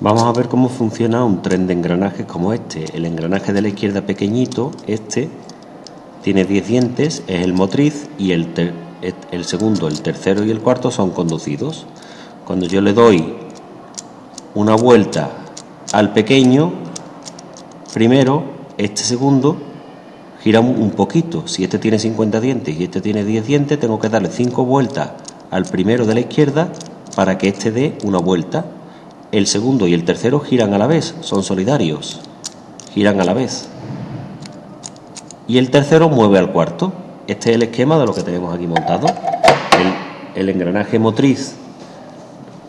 Vamos a ver cómo funciona un tren de engranajes como este. El engranaje de la izquierda pequeñito, este, tiene 10 dientes, es el motriz y el, el segundo, el tercero y el cuarto son conducidos. Cuando yo le doy una vuelta al pequeño, primero, este segundo gira un poquito. Si este tiene 50 dientes y este tiene 10 dientes, tengo que darle 5 vueltas al primero de la izquierda para que este dé una vuelta. El segundo y el tercero giran a la vez, son solidarios, giran a la vez. Y el tercero mueve al cuarto. Este es el esquema de lo que tenemos aquí montado. El, engranaje motriz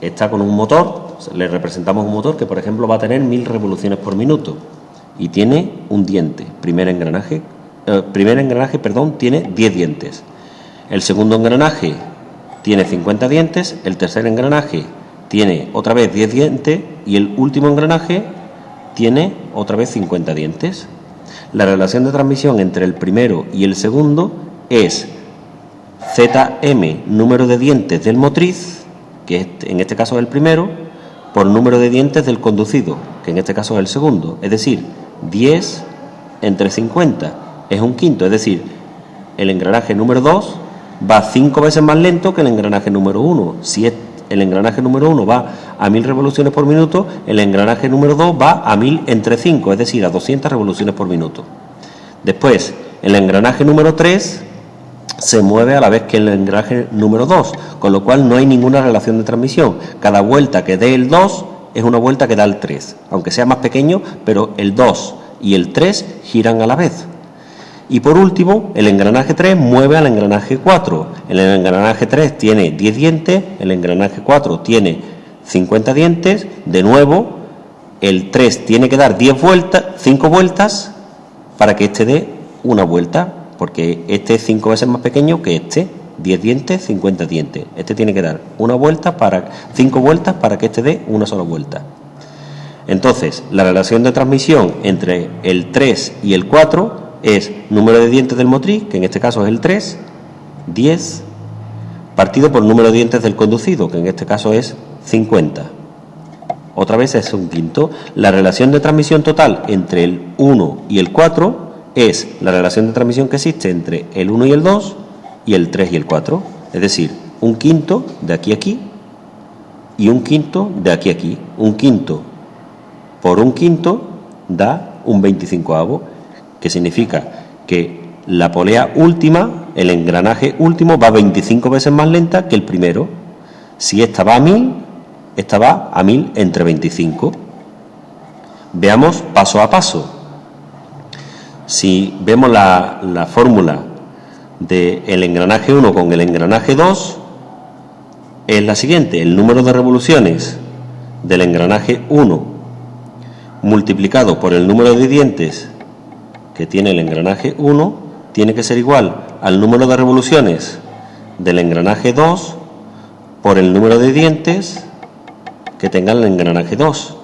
está con un motor, le representamos un motor que por ejemplo va a tener mil revoluciones por minuto y tiene un diente. Primer engranaje, eh, primer engranaje, perdón, tiene 10 dientes. El segundo engranaje tiene 50 dientes, el tercer engranaje tiene otra vez 10 dientes y el último engranaje tiene otra vez 50 dientes. La relación de transmisión entre el primero y el segundo es ZM, número de dientes del motriz, que en este caso es el primero, por número de dientes del conducido, que en este caso es el segundo. Es decir, 10 entre 50 es un quinto, es decir, el engranaje número 2 va 5 veces más lento que el engranaje número 1. Si el engranaje número 1 va a 1000 revoluciones por minuto, el engranaje número 2 va a 1000 entre 5, es decir, a 200 revoluciones por minuto. Después, el engranaje número 3 se mueve a la vez que el engranaje número 2, con lo cual no hay ninguna relación de transmisión. Cada vuelta que dé el 2 es una vuelta que da el 3, aunque sea más pequeño, pero el 2 y el 3 giran a la vez. Y por último, el engranaje 3 mueve al engranaje 4. El engranaje 3 tiene 10 dientes, el engranaje 4 tiene 50 dientes. De nuevo, el 3 tiene que dar 10 vueltas, 5 vueltas para que este dé una vuelta porque este es cinco veces más pequeño que este. 10 dientes, 50 dientes. Este tiene que dar una vuelta para cinco vueltas para que este dé una sola vuelta. Entonces, la relación de transmisión entre el 3 y el 4 es número de dientes del motriz, que en este caso es el 3, 10, partido por número de dientes del conducido, que en este caso es 50. Otra vez es un quinto. La relación de transmisión total entre el 1 y el 4 es la relación de transmisión que existe entre el 1 y el 2 y el 3 y el 4. Es decir, un quinto de aquí a aquí y un quinto de aquí a aquí. Un quinto por un quinto da un 25 avo, que significa que la polea última, el engranaje último, va 25 veces más lenta que el primero. Si esta va a 1000, esta va a 1000 entre 25. Veamos paso a paso. Si vemos la, fórmula del engranaje 1 con el engranaje 2, es la siguiente. El número de revoluciones del engranaje 1 multiplicado por el número de dientes que tiene el engranaje 1 tiene que ser igual al número de revoluciones del engranaje 2 por el número de dientes que tenga el engranaje 2.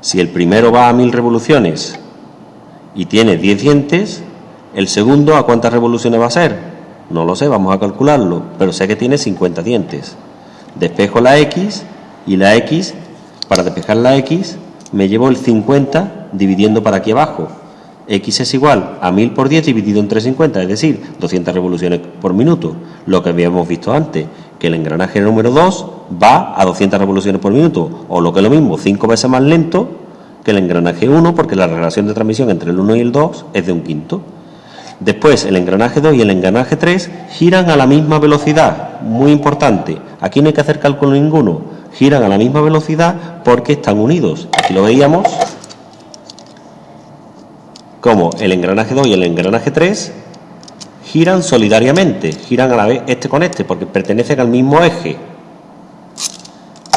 Si el primero va a 1000 revoluciones y tiene 10 dientes, el segundo a cuántas revoluciones va a ser? No lo sé, vamos a calcularlo, pero sé que tiene 50 dientes. Despejo la X y la X, para despejar la X, me llevo el 50 dividiendo para aquí abajo. X es igual a 1000 por 10 dividido entre 50, es decir, 200 revoluciones por minuto. Lo que habíamos visto antes, que el engranaje número 2 va a 200 revoluciones por minuto, o lo que es lo mismo, 5 veces más lento que el engranaje 1, porque la relación de transmisión entre el 1 y el 2 es de un quinto. Después, el engranaje 2 y el engranaje 3 giran a la misma velocidad, muy importante. Aquí no hay que hacer cálculo ninguno, giran a la misma velocidad porque están unidos. Aquí lo veíamos como el engranaje 2 y el engranaje 3 giran solidariamente, giran a la vez este con este, porque pertenecen al mismo eje.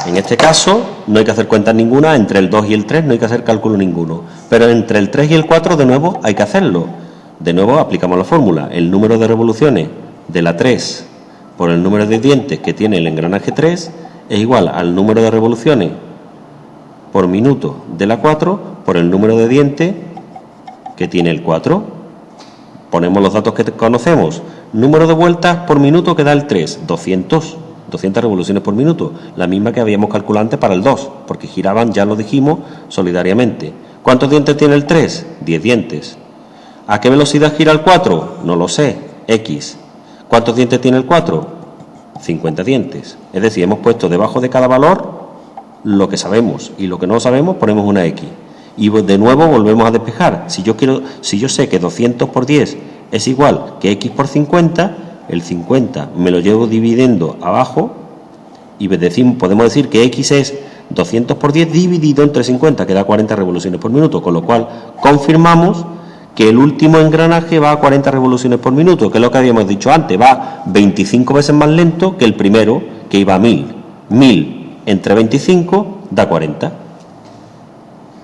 En este caso no hay que hacer cuentas ninguna, entre el 2 y el 3 no hay que hacer cálculo ninguno, pero entre el 3 y el 4 de nuevo hay que hacerlo. De nuevo aplicamos la fórmula, el número de revoluciones de la 3 por el número de dientes que tiene el engranaje 3 es igual al número de revoluciones por minuto de la 4 por el número de dientes que tiene el 4. Ponemos los datos que conocemos. Número de vueltas por minuto que da el 3, 200 200 revoluciones por minuto, la misma que habíamos calculado antes para el 2, porque giraban, ya lo dijimos, solidariamente. ¿Cuántos dientes tiene el 3? 10 dientes. ¿A qué velocidad gira el 4? No lo sé, X. ¿Cuántos dientes tiene el 4? 50 dientes. Es decir, hemos puesto debajo de cada valor lo que sabemos y lo que no sabemos ponemos una X. Y de nuevo volvemos a despejar. Si yo quiero, si yo sé que 200 por 10 es igual que X por 50, el 50 me lo llevo dividiendo abajo y decimos, podemos decir que X es 200 por 10 dividido entre 50, que da 40 revoluciones por minuto, con lo cual confirmamos que el último engranaje va a 40 revoluciones por minuto, que es lo que habíamos dicho antes, va 25 veces más lento que el primero, que iba a 1000. 1000 entre 25 da 40.